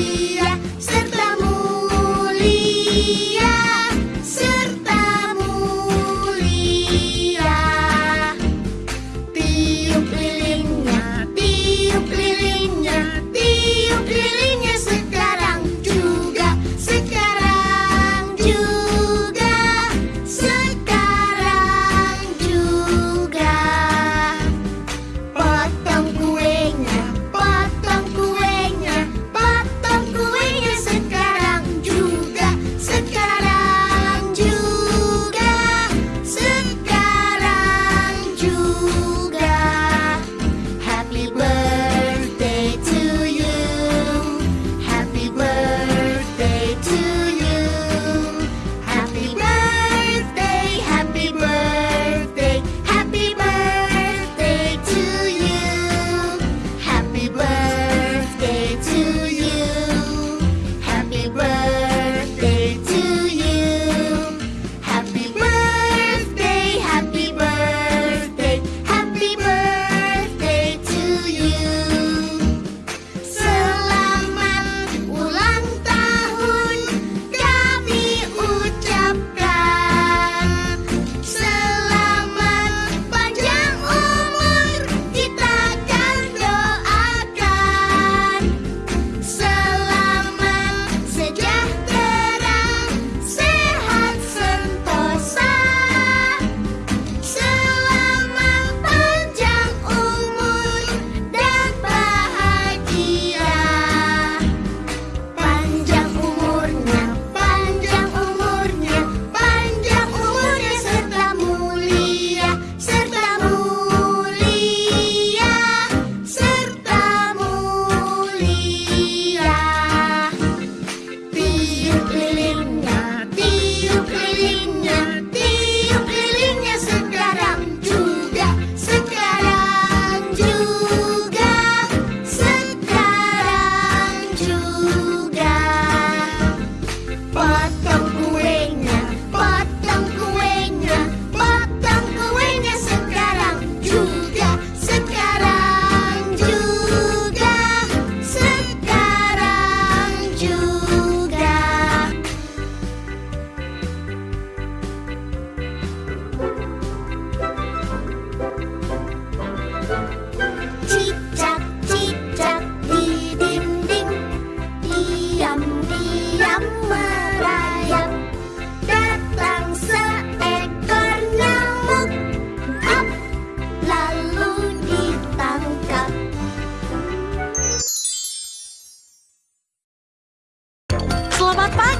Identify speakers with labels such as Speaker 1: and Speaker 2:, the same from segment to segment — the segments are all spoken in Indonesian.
Speaker 1: be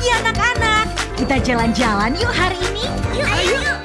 Speaker 1: lagi anak-anak. Kita jalan-jalan yuk hari ini.
Speaker 2: Yuk, ayo. ayo.